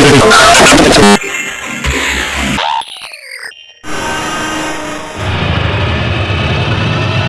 Thank you.